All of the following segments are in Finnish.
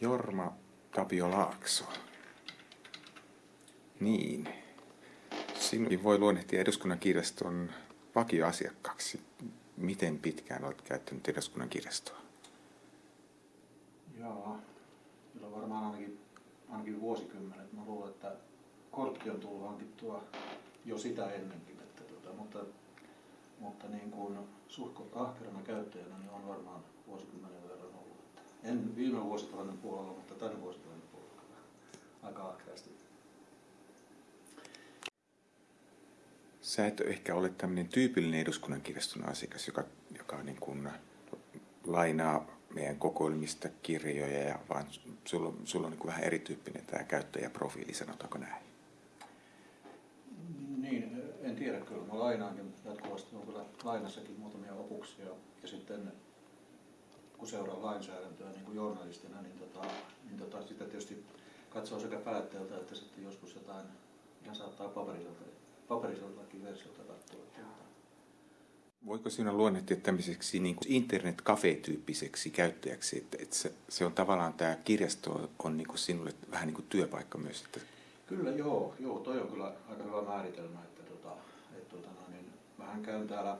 Jorma Tapio Laakso. Niin. Sinun voi luonnehtia eduskunnan kirjaston vakioasiakkaaksi. Miten pitkään olet käyttänyt eduskunnan kirjastoa? Joo, kyllä varmaan ainakin, ainakin vuosikymmenet. Mä luulen, että kortti on tullut hankittua jo sitä ennenkin. Että tuota, mutta mutta niin kuin suhko ahkerana käyttäjänä niin on varmaan vuosikymmenen verran ollut. En viime vuosituhannen puolella, mutta tänä vuosituhannen puolella aika ahkerasti. Sä et ehkä ole tämmöinen tyypillinen eduskunnan kirjaston asiakas, joka, joka niin kuin lainaa meidän kokoelmista kirjoja, ja vaan sulla, sulla on niin kuin vähän erityyppinen tämä käyttäjäprofiili, sanotaanko näin? Niin, en tiedä kyllä. Mä lainaankin jatkuvasti. On kyllä lainassakin muutamia opuksia. Ja sitten kun seuraa lainsäädäntöä niin kuin journalistina, niin, tota, niin tota, sitä tietysti katsoo sekä päättäjältä että sitten joskus jotain, ihan saattaa paperiselta, paperiseltakin versiolta katsoa. Voiko siinä luonnehtia tämmöiseksi niin kuin internet tyyppiseksi käyttäjäksi, että, että se, se, on tavallaan tämä kirjasto on niin kuin sinulle vähän niin kuin työpaikka myös? Että... Kyllä joo, joo, toi on kyllä aika hyvä määritelmä, että, tota, että tota, no, niin, mähän käyn täällä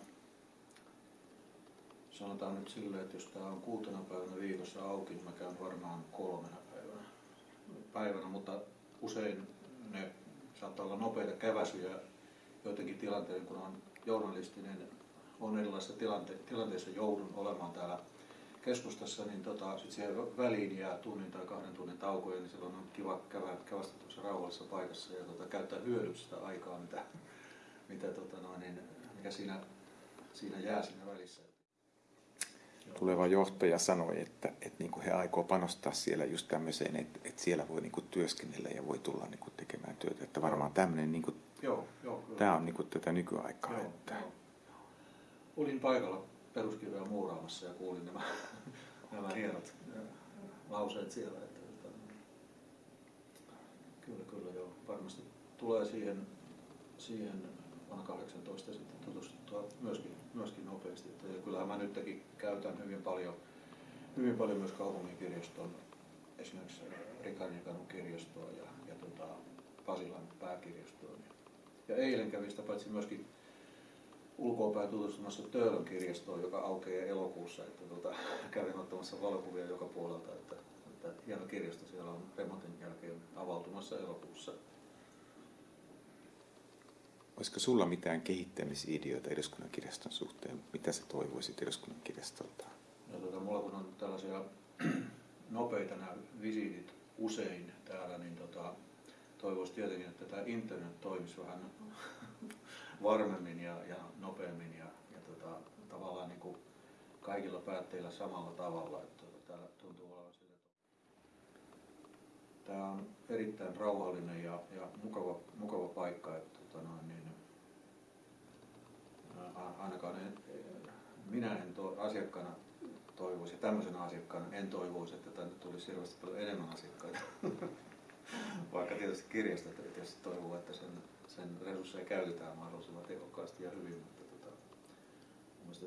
sanotaan nyt silleen, että jos tämä on kuutena päivänä viikossa auki, niin mä käyn varmaan kolmena päivänä, päivänä mutta usein ne saattaa olla nopeita käväsyjä joidenkin tilanteiden, kun on journalistinen, on erilaisissa tilante- tilanteissa joudun olemaan täällä keskustassa, niin tota, sit siihen väliin jää tunnin tai kahden tunnin taukoja, niin silloin on kiva käydä, kävästä tuossa rauhallisessa paikassa ja tota, käyttää hyödyksi sitä aikaa, mitä, mitä tota, noin, niin, mikä siinä, siinä jää siinä välissä tuleva johtaja sanoi, että, että niin kuin he aikoo panostaa siellä just tämmöiseen, että, että siellä voi niin kuin työskennellä ja voi tulla niin kuin tekemään työtä. Että varmaan tämmöinen, niin kuin, joo, joo, tämä on niin kuin tätä nykyaikaa. Joo, että... joo. Olin paikalla peruskirjoja muuraamassa ja kuulin nämä, nämä hienot lauseet siellä. Että, että, kyllä, kyllä joo. Varmasti tulee siihen, siihen vuonna 18 sitten tutustuttua myöskin, myöskin nopeasti. Että, ja kyllähän mä nytkin käytän hyvin paljon, hyvin paljon myös kaupungin kirjaston, esimerkiksi Rikardin kirjastoa ja, ja tota, Pasilan pääkirjastoa. Ja eilen kävin sitä paitsi myöskin ulkoapäin tutustumassa Töölön kirjastoon, joka aukeaa elokuussa. Että tota, kävin ottamassa valokuvia joka puolelta. Että, että hieno kirjasto siellä on remontin jälkeen avautumassa elokuussa. Olisiko sulla mitään kehittämisideoita eduskunnan kirjaston suhteen? Mitä sä toivoisit eduskunnan kirjastolta? No, tota, mulla kun on tällaisia nopeita nämä visiitit usein täällä, niin tota, toivoisi tietenkin, että tämä internet toimisi vähän varmemmin ja, ja nopeammin ja, ja tota, tavallaan niin kuin kaikilla päätteillä samalla tavalla. Että, tota, täällä tuntuu olevan sille, tämä on erittäin rauhallinen ja, ja mukava, mukava paikka. Että, tota noin, niin, ainakaan en, minä en to, asiakkaana toivoisi, ja tämmöisenä asiakkaana en toivoisi, että tänne tulisi hirveästi paljon enemmän asiakkaita. Vaikka tietysti kirjastot tietysti toivoo, että sen, sen resursseja käytetään mahdollisimman tehokkaasti ja hyvin, mutta tota,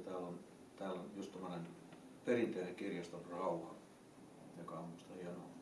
täällä on, täällä on just tämmöinen perinteinen kirjaston rauha, joka on minusta hienoa.